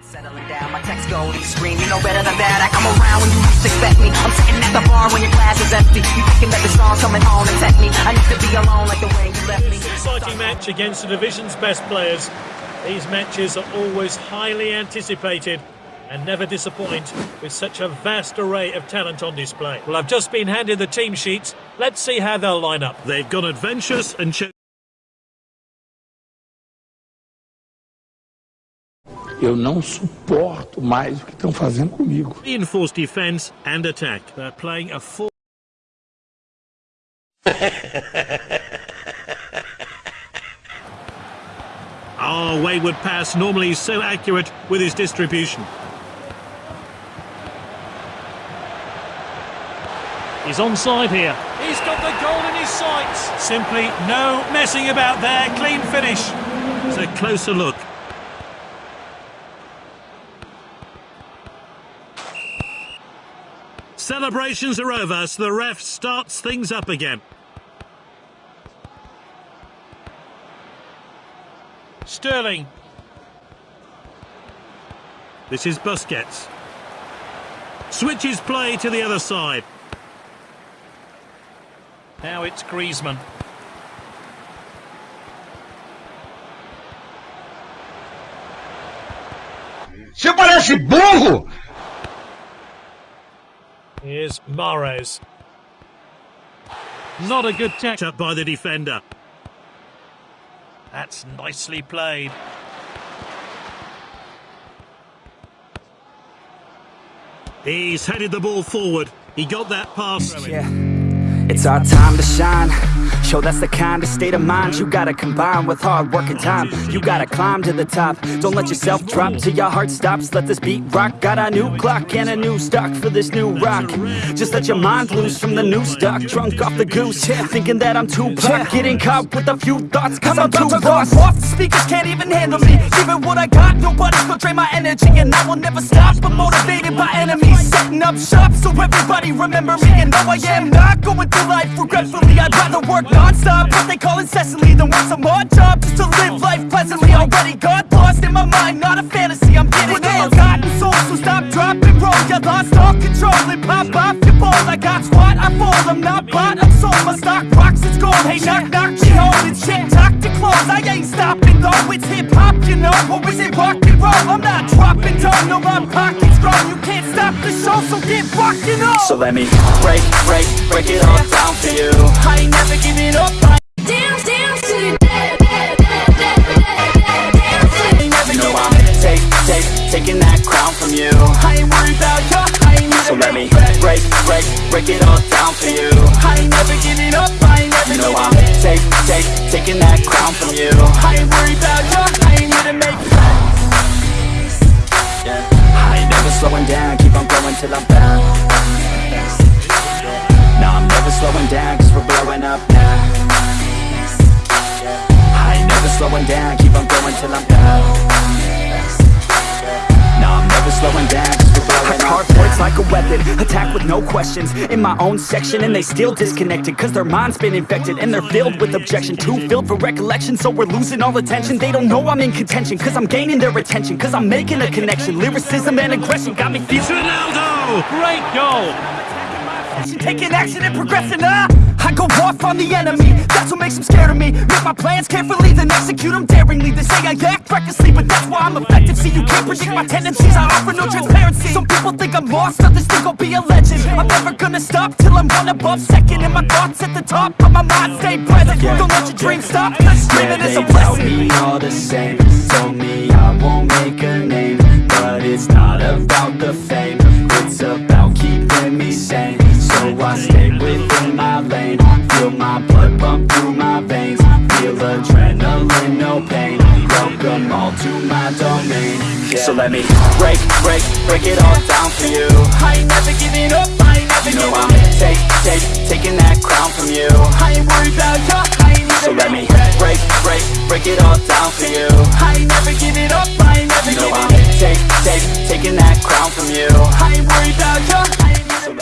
Settling down, my text go and you scream, you know better than that. I come around when you least expect me. I'm sitting at the bar when your glass is empty. You thinking that the song's coming home to tempt me. I need to be alone like the way you left me. Exciting match against the division's best players. These matches are always highly anticipated and never disappoint with such a vast array of talent on display. Well, I've just been handed the team sheets. Let's see how they'll line up. They've gone adventurous and cho- Eu não suporto mais o que estão fazendo comigo. reinforced defence and attack. They're playing a full. Oh, wayward pass. Normally he's so accurate with his distribution. He's onside here. He's got the goal in his sights. Simply no messing about there. Clean finish. It's a closer look. Celebrations are over, so the ref starts things up again. Sterling. This is Busquets. Switches play to the other side. Now it's Griezmann. Você parece burro! Here's Mahrez. Not a good catch up by the defender. That's nicely played. He's headed the ball forward. He got that pass. Yeah. It's our time to shine. Show that's the kind of state of mind you gotta combine with hard work and time. You gotta climb to the top. Don't let yourself drop till your heart stops. Let this beat rock. Got a new clock and a new stock for this new rock. Just let your mind loose from the new stock. Drunk off the goose, yeah. thinking that I'm too pop. Getting caught with a few thoughts, cause I'm, too lost. Off the speakers can't even handle me. Even what I got, nobody's gonna drain my energy. And I will never stop, but motivated by enemies. Setting up shop so everybody remember me. And no, I am not going through life regretfully. I'd rather work non-stop, what they call incessantly, than work some odd job just to live life pleasantly. Already got lost in my mind, not a fantasy. I'm getting there. Forgotten soul, so stop, drop, and roll. You lost all control and pop off your ball. I got squat, I fall. I'm not bought, I'm sold. My stock rocks, it's gold. Hey, knock, knock, me home. It's shit, talk to close. I ain't stopping though. It's hip hop, you know, or is it rock and roll? I'm not dropping down, no, my pocket's strong. You can't stop the show, so get rockin' on. So let me break, break, break it all taking that crown from you. I ain't worried about you. I ain't never So let me break, break, break it all down for you. I ain't never giving up. I ain't never you know I'm take, take, taking that crown from you. I ain't worried about you. I ain't here to make yeah. I ain't never slowing down, keep on going till I'm found. No, I'm never slowing down, cause we're blowing up now. I ain't never slowing down, keep on going till I'm down. No, I'm never slowing down, cause I up. Carve words like a weapon, attack with no questions. In my own section and they still disconnected Cause their mind's been infected and they're filled with objection. Too filled for recollection so we're losing all attention. They don't know I'm in contention cause I'm gaining their attention Cause I'm making a connection, lyricism and aggression Got me feeling Ronaldo! Great goal! Taking action and progressing up. I go off on the enemy, that's what makes them scared of me. Make my plans carefully, then execute them daringly. They say I act recklessly, but that's why I'm effective. See, you can't predict my tendencies, I offer no transparency. Some people think I'm lost, others think I'll be a legend. I'm never gonna stop till I'm one above second. And my thoughts at the top, but my mind stay present. Don't let your dreams stop, cause dreaming is a they tell blessing. me all the same Told me I my blood pump through my veins. Feel adrenaline, no pain. Welcome all to my domain. So let me break, break, break it all down for you. I ain't never giving up, I ain't never you know I'm take, take, taking that crown from you. I ain't worried about you, I ain't So let me break, break, break it all down for you. I ain't never giving up, I ain't never you know I'm take, take, taking that crown from you. I ain't worried about ain't